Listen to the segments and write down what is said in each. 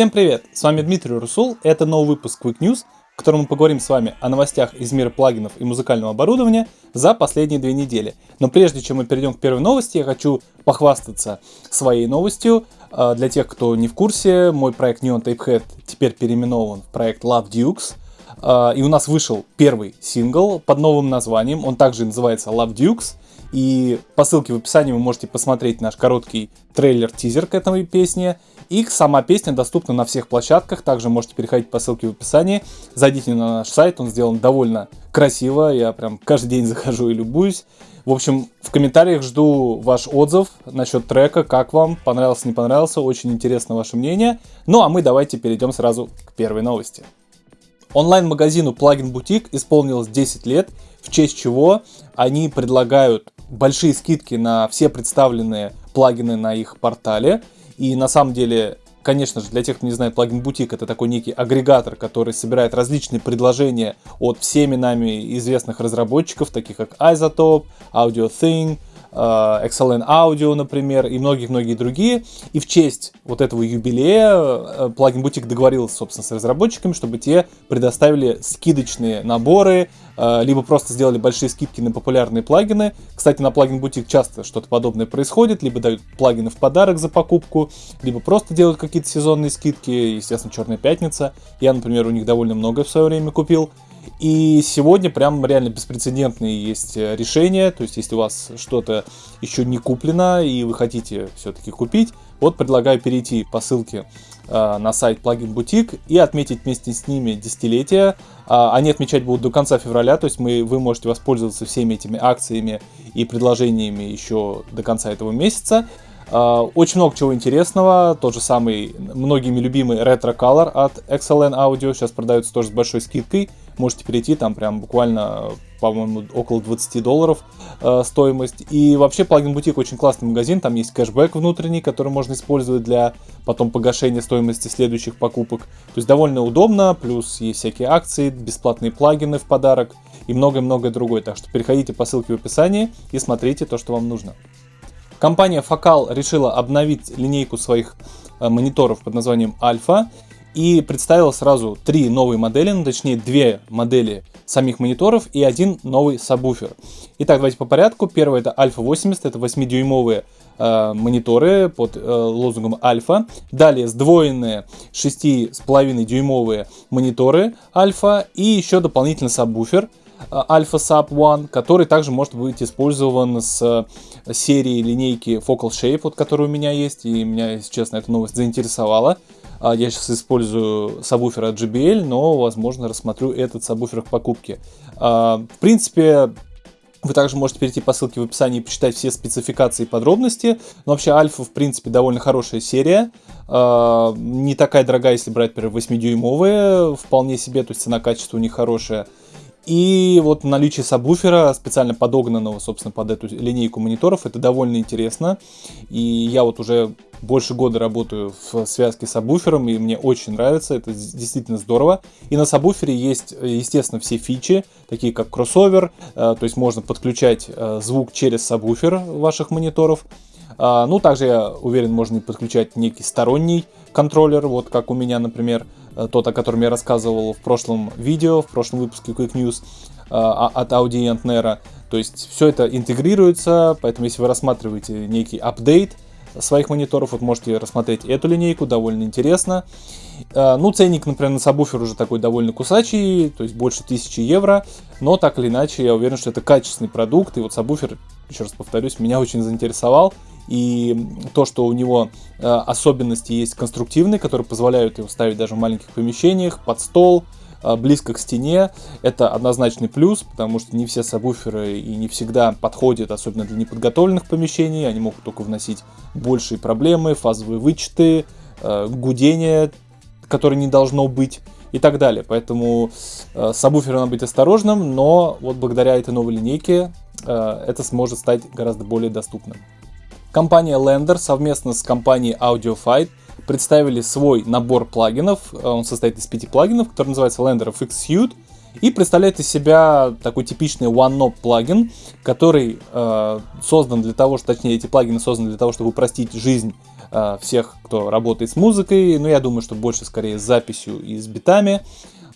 Всем привет! С вами Дмитрий Русул, это новый выпуск Quick News, в котором мы поговорим с вами о новостях из мира плагинов и музыкального оборудования за последние две недели. Но прежде чем мы перейдем к первой новости, я хочу похвастаться своей новостью. А, для тех, кто не в курсе, мой проект Neon Tapehead теперь переименован в проект Love Dukes. А, и у нас вышел первый сингл под новым названием, он также называется Love Dukes. И по ссылке в описании вы можете посмотреть наш короткий трейлер-тизер к этой песне. И сама песня доступна на всех площадках, также можете переходить по ссылке в описании. Зайдите на наш сайт, он сделан довольно красиво, я прям каждый день захожу и любуюсь. В общем, в комментариях жду ваш отзыв насчет трека, как вам, понравился, не понравился, очень интересно ваше мнение. Ну а мы давайте перейдем сразу к первой новости. Онлайн-магазину Plugin Boutique исполнилось 10 лет, в честь чего они предлагают большие скидки на все представленные плагины на их портале. И на самом деле, конечно же, для тех, кто не знает, плагин Boutique это такой некий агрегатор, который собирает различные предложения от всеми нами известных разработчиков, таких как Isotope, AudioThing, XLN Audio, например, и многие-многие другие. И в честь вот этого юбилея э, плагин Boutique договорился, собственно, с разработчиками, чтобы те предоставили скидочные наборы, э, либо просто сделали большие скидки на популярные плагины. Кстати, на плагин Boutique часто что-то подобное происходит, либо дают плагины в подарок за покупку, либо просто делают какие-то сезонные скидки, естественно, Черная Пятница. Я, например, у них довольно много в свое время купил. И сегодня прям реально беспрецедентные есть э, решения. То есть, если у вас что-то еще не куплено и вы хотите все-таки купить, вот предлагаю перейти по ссылке э, на сайт Plugin Boutique и отметить вместе с ними десятилетие. Э, они отмечать будут до конца февраля, то есть мы, вы можете воспользоваться всеми этими акциями и предложениями еще до конца этого месяца. Uh, очень много чего интересного. Тот же самый многими любимый Retro Color от XLN Audio сейчас продается тоже с большой скидкой можете перейти, там прям буквально, по-моему, около 20 долларов э, стоимость. И вообще плагин бутик очень классный магазин, там есть кэшбэк внутренний, который можно использовать для потом погашения стоимости следующих покупок. То есть довольно удобно, плюс есть всякие акции, бесплатные плагины в подарок и многое-многое другое. Так что переходите по ссылке в описании и смотрите то, что вам нужно. Компания Focal решила обновить линейку своих э, мониторов под названием Alpha и представил сразу три новые модели, ну, точнее две модели самих мониторов и один новый сабвуфер. Итак, давайте по порядку. Первый это Alpha 80, это 8-дюймовые э, мониторы под э, лозунгом Alpha. Далее сдвоенные 6,5 дюймовые мониторы Alpha и еще дополнительный сабвуфер Alpha Sub One, который также может быть использован с э, серии линейки Focal Shape, вот, которая у меня есть, и меня, если честно, эта новость заинтересовала. А, я сейчас использую сабвуфер от JBL, но, возможно, рассмотрю этот сабвуфер к покупке. А, в принципе, вы также можете перейти по ссылке в описании и почитать все спецификации и подробности. Но вообще Альфа, в принципе, довольно хорошая серия. А, не такая дорогая, если брать, например, 8-дюймовые, вполне себе, то есть цена-качество у них хорошая. И вот наличие сабвуфера, специально подогнанного, собственно, под эту линейку мониторов, это довольно интересно. И я вот уже больше года работаю в связке с сабвуфером, и мне очень нравится, это действительно здорово. И на сабвуфере есть, естественно, все фичи, такие как кроссовер, э, то есть можно подключать э, звук через сабвуфер ваших мониторов. А, ну, также, я уверен, можно и подключать некий сторонний контроллер, вот как у меня, например, тот, о котором я рассказывал в прошлом видео, в прошлом выпуске Quick News от Audi и Antnera. То есть все это интегрируется, поэтому если вы рассматриваете некий апдейт, своих мониторов. Вот можете рассмотреть эту линейку, довольно интересно. А, ну, ценник, например, на сабвуфер уже такой довольно кусачий, то есть больше 1000 евро. Но так или иначе, я уверен, что это качественный продукт. И вот сабвуфер, еще раз повторюсь, меня очень заинтересовал. И то, что у него а, особенности есть конструктивные, которые позволяют его ставить даже в маленьких помещениях, под стол, а, близко к стене, это однозначный плюс, потому что не все сабвуферы и не всегда подходят, особенно для неподготовленных помещений, они могут только вносить большие проблемы, фазовые вычеты, а, гудение, которое не должно быть и так далее. Поэтому э, сабвуфер надо быть осторожным, но вот благодаря этой новой линейке э, это сможет стать гораздо более доступным. Компания Lender совместно с компанией AudioFight представили свой набор плагинов. Он состоит из пяти плагинов, который называется Lender FX Suite. и представляет из себя такой типичный one-knob плагин, который э, создан для того, что, точнее, эти плагины созданы для того, чтобы упростить жизнь э, всех, кто работает с музыкой, но я думаю, что больше скорее с записью и с битами.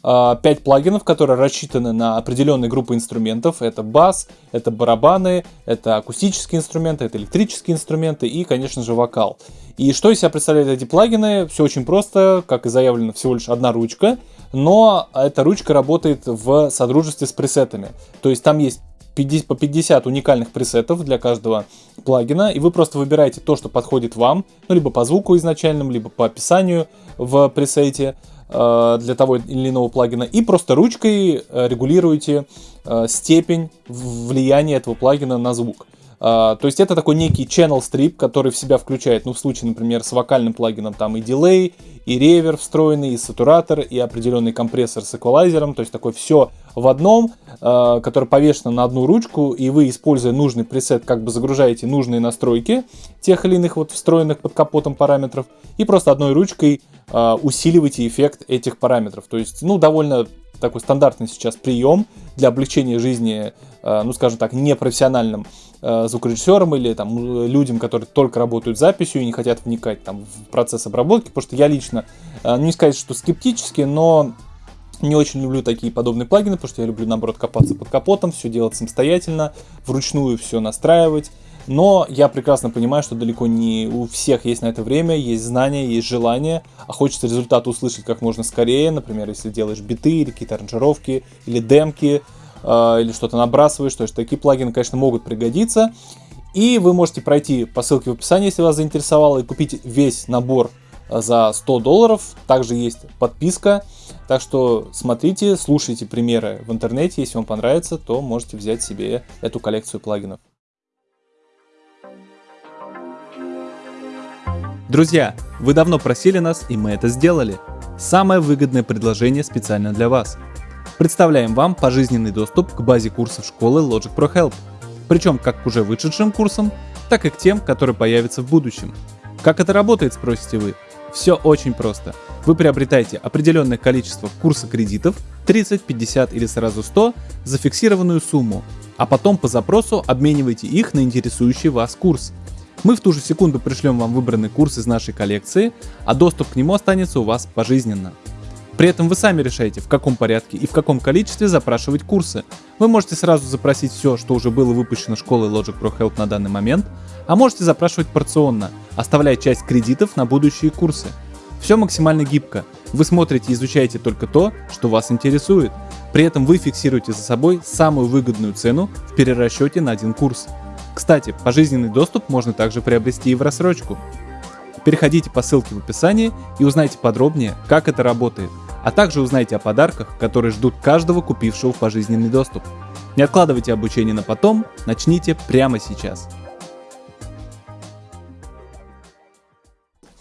5 э, плагинов, которые рассчитаны на определенные группы инструментов. Это бас, это барабаны, это акустические инструменты, это электрические инструменты и, конечно же, вокал. И что из себя представляют эти плагины? Все очень просто, как и заявлено, всего лишь одна ручка – но эта ручка работает в содружестве с пресетами. То есть там есть 50, по 50 уникальных пресетов для каждого плагина, и вы просто выбираете то, что подходит вам, ну, либо по звуку изначальному, либо по описанию в пресете для того или иного плагина, и просто ручкой э, регулируете э, степень влияния этого плагина на звук. Uh, то есть это такой некий channel strip, который в себя включает, ну в случае, например, с вокальным плагином там и дилей, и ревер встроенный, и сатуратор, и определенный компрессор с эквалайзером, то есть такое все в одном, э, который повешено на одну ручку, и вы, используя нужный пресет, как бы загружаете нужные настройки тех или иных вот встроенных под капотом параметров, и просто одной ручкой э, усиливаете эффект этих параметров. То есть, ну, довольно такой стандартный сейчас прием для облегчения жизни, э, ну, скажем так, непрофессиональным э, звукорежиссерам или там людям, которые только работают записью и не хотят вникать там в процесс обработки, потому что я лично, э, ну, не сказать, что скептически, но не очень люблю такие подобные плагины, потому что я люблю, наоборот, копаться под капотом, все делать самостоятельно, вручную все настраивать. Но я прекрасно понимаю, что далеко не у всех есть на это время, есть знания, есть желание, а хочется результат услышать как можно скорее. Например, если делаешь биты или какие-то аранжировки, или демки, э, или что-то набрасываешь, то есть такие плагины, конечно, могут пригодиться. И вы можете пройти по ссылке в описании, если вас заинтересовало, и купить весь набор э, за 100 долларов. Также есть подписка. Так что смотрите, слушайте примеры в интернете. Если вам понравится, то можете взять себе эту коллекцию плагинов. Друзья, вы давно просили нас, и мы это сделали. Самое выгодное предложение специально для вас. Представляем вам пожизненный доступ к базе курсов школы Logic Pro Help. Причем как к уже вышедшим курсам, так и к тем, которые появятся в будущем. Как это работает, спросите вы? Все очень просто. Вы приобретаете определенное количество курса кредитов, 30, 50 или сразу 100, за фиксированную сумму, а потом по запросу обмениваете их на интересующий вас курс – мы в ту же секунду пришлем вам выбранный курс из нашей коллекции, а доступ к нему останется у вас пожизненно. При этом вы сами решаете, в каком порядке и в каком количестве запрашивать курсы. Вы можете сразу запросить все, что уже было выпущено школой Logic Pro Help на данный момент, а можете запрашивать порционно, оставляя часть кредитов на будущие курсы. Все максимально гибко. Вы смотрите и изучаете только то, что вас интересует. При этом вы фиксируете за собой самую выгодную цену в перерасчете на один курс. Кстати, пожизненный доступ можно также приобрести и в рассрочку. Переходите по ссылке в описании и узнайте подробнее, как это работает, а также узнайте о подарках, которые ждут каждого купившего пожизненный доступ. Не откладывайте обучение на потом, начните прямо сейчас.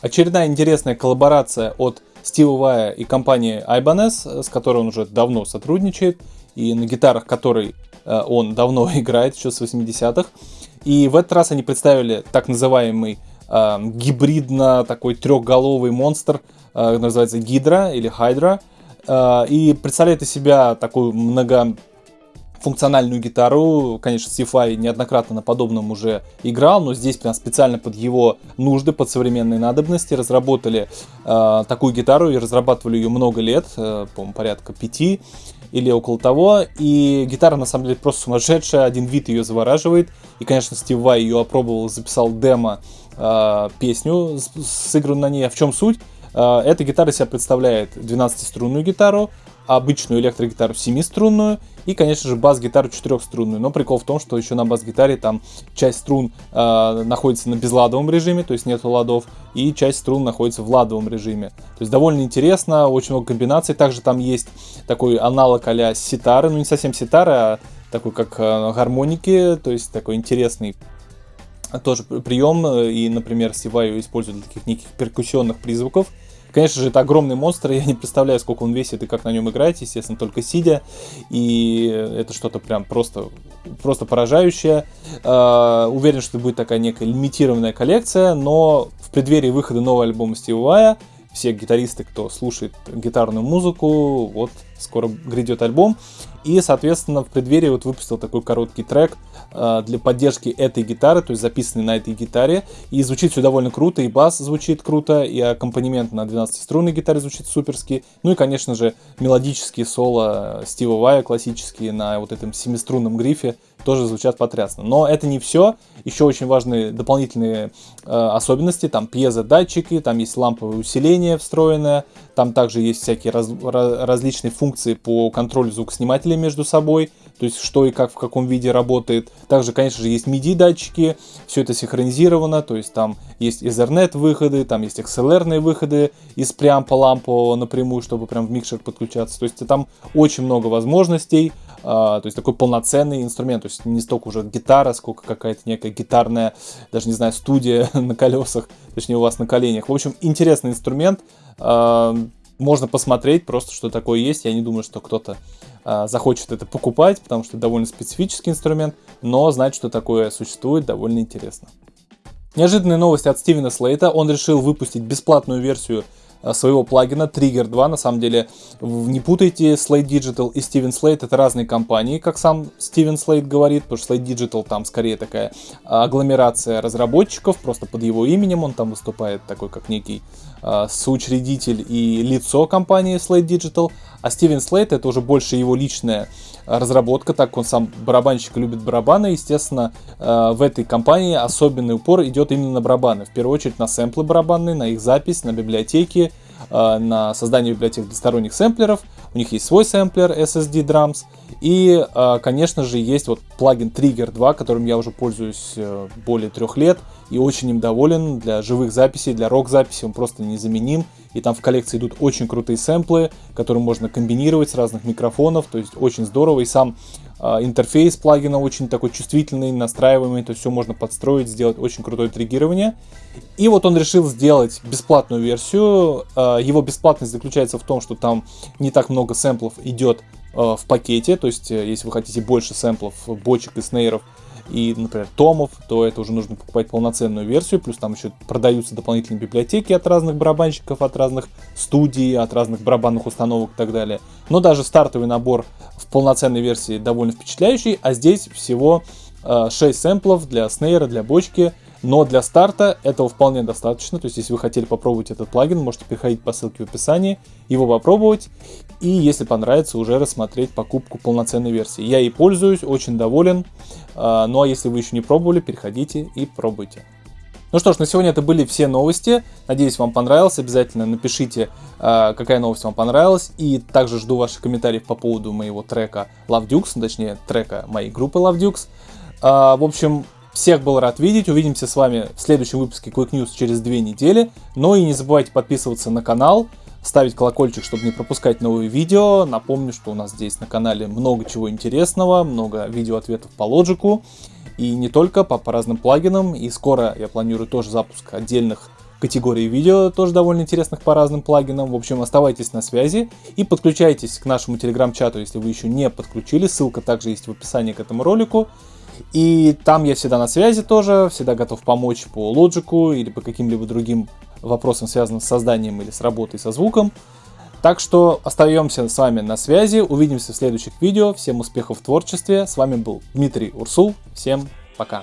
Очередная интересная коллаборация от Стива Вая и компании Ibanez, с которой он уже давно сотрудничает, и на гитарах которой э, он давно играет, еще с 80-х. И в этот раз они представили так называемый э, гибридно такой трехголовый монстр, э, называется Гидра или Хайдра. Э, и представляет из себя такую много функциональную гитару. Конечно, Сифай неоднократно на подобном уже играл, но здесь прям специально под его нужды, под современные надобности разработали э, такую гитару и разрабатывали ее много лет, э, по-моему, порядка пяти или около того. И гитара на самом деле просто сумасшедшая, один вид ее завораживает. И, конечно, Стив Вай ее опробовал, записал демо, э, песню, сыгранную на ней. А в чем суть? Э, эта гитара себя представляет 12-струнную гитару, обычную электрогитару 7-струнную и, конечно же, бас-гитару 4-струнную. Но прикол в том, что еще на бас-гитаре там часть струн э, находится на безладовом режиме, то есть нету ладов, и часть струн находится в ладовом режиме. То есть довольно интересно, очень много комбинаций. Также там есть такой аналог а ситары, ну не совсем ситары, а такой как э, гармоники, то есть такой интересный тоже прием, и, например, Сиваю используют для таких неких перкуссионных призвуков, Конечно же, это огромный монстр, я не представляю, сколько он весит и как на нем играть, естественно, только сидя. И это что-то прям просто, просто поражающее. Uh, уверен, что будет такая некая лимитированная коллекция, но в преддверии выхода нового альбома Стива все гитаристы, кто слушает гитарную музыку, вот скоро грядет альбом. И, соответственно, в преддверии вот выпустил такой короткий трек э, для поддержки этой гитары, то есть записанный на этой гитаре. И звучит все довольно круто, и бас звучит круто, и аккомпанемент на 12-струнной гитаре звучит суперски. Ну и, конечно же, мелодические соло Стива Вая классические на вот этом семиструнном грифе тоже звучат потрясно. Но это не все. Еще очень важные дополнительные э, особенности. Там пьезодатчики, там есть ламповое усиление встроенное, там также есть всякие раз, различные функции по контролю звукоснимателей между собой, то есть что и как в каком виде работает. Также, конечно же, есть MIDI датчики, все это синхронизировано, то есть там есть Ethernet выходы, там есть XLR выходы из преампа лампового напрямую, чтобы прям в микшер подключаться. То есть там очень много возможностей, то есть такой полноценный инструмент, то есть не столько уже гитара, сколько какая-то некая гитарная, даже не знаю, студия на колесах, точнее у вас на коленях. В общем, интересный инструмент, а, можно посмотреть просто, что такое есть. Я не думаю, что кто-то а, захочет это покупать, потому что это довольно специфический инструмент, но знать, что такое существует, довольно интересно. Неожиданные новости от Стивена Слейта. Он решил выпустить бесплатную версию а, своего плагина Trigger 2. На самом деле, не путайте Slate Digital и Steven Slate. Это разные компании, как сам Steven Slate говорит, потому что Slate Digital там скорее такая агломерация разработчиков, просто под его именем он там выступает такой, как некий э, соучредитель и лицо компании Slate Digital. А Steven Slate это уже больше его личная разработка, так он сам барабанщик любит барабаны, естественно, э, в этой компании особенный упор идет именно на барабаны. В первую очередь на сэмплы барабанные, на их запись, на библиотеки, э, на создание библиотек для сторонних сэмплеров. У них есть свой сэмплер SSD Drums. И, э, конечно же, есть вот плагин Trigger 2, которым я уже пользуюсь более трех лет и очень им доволен. Для живых записей, для рок-записей он просто незаменим. И там в коллекции идут очень крутые сэмплы, которые можно комбинировать с разных микрофонов, то есть очень здорово. И сам э, интерфейс плагина очень такой чувствительный, настраиваемый, то все можно подстроить, сделать очень крутое триггирование. И вот он решил сделать бесплатную версию. Э, его бесплатность заключается в том, что там не так много сэмплов идет э, в пакете, то есть если вы хотите больше сэмплов, бочек и снейров, и, например, томов, то это уже нужно покупать полноценную версию, плюс там еще продаются дополнительные библиотеки от разных барабанщиков, от разных студий, от разных барабанных установок и так далее. Но даже стартовый набор в полноценной версии довольно впечатляющий, а здесь всего 6 э, сэмплов для снейра, для бочки, но для старта этого вполне достаточно. То есть, если вы хотели попробовать этот плагин, можете переходить по ссылке в описании, его попробовать. И если понравится, уже рассмотреть покупку полноценной версии. Я ей пользуюсь, очень доволен. А, ну а если вы еще не пробовали, переходите и пробуйте. Ну что ж, на сегодня это были все новости. Надеюсь, вам понравилось. Обязательно напишите, а, какая новость вам понравилась. И также жду ваших комментариев по поводу моего трека Love Dukes, точнее трека моей группы Love Dukes. А, в общем, всех был рад видеть. Увидимся с вами в следующем выпуске Quick News через две недели. Ну и не забывайте подписываться на канал, ставить колокольчик, чтобы не пропускать новые видео. Напомню, что у нас здесь на канале много чего интересного, много видео-ответов по лоджику. И не только, по, по разным плагинам. И скоро я планирую тоже запуск отдельных категорий видео, тоже довольно интересных по разным плагинам. В общем, оставайтесь на связи и подключайтесь к нашему телеграм-чату, если вы еще не подключили. Ссылка также есть в описании к этому ролику. И там я всегда на связи тоже, всегда готов помочь по лоджику или по каким-либо другим вопросам, связанным с созданием или с работой со звуком. Так что остаемся с вами на связи, увидимся в следующих видео, всем успехов в творчестве, с вами был Дмитрий Урсул, всем пока.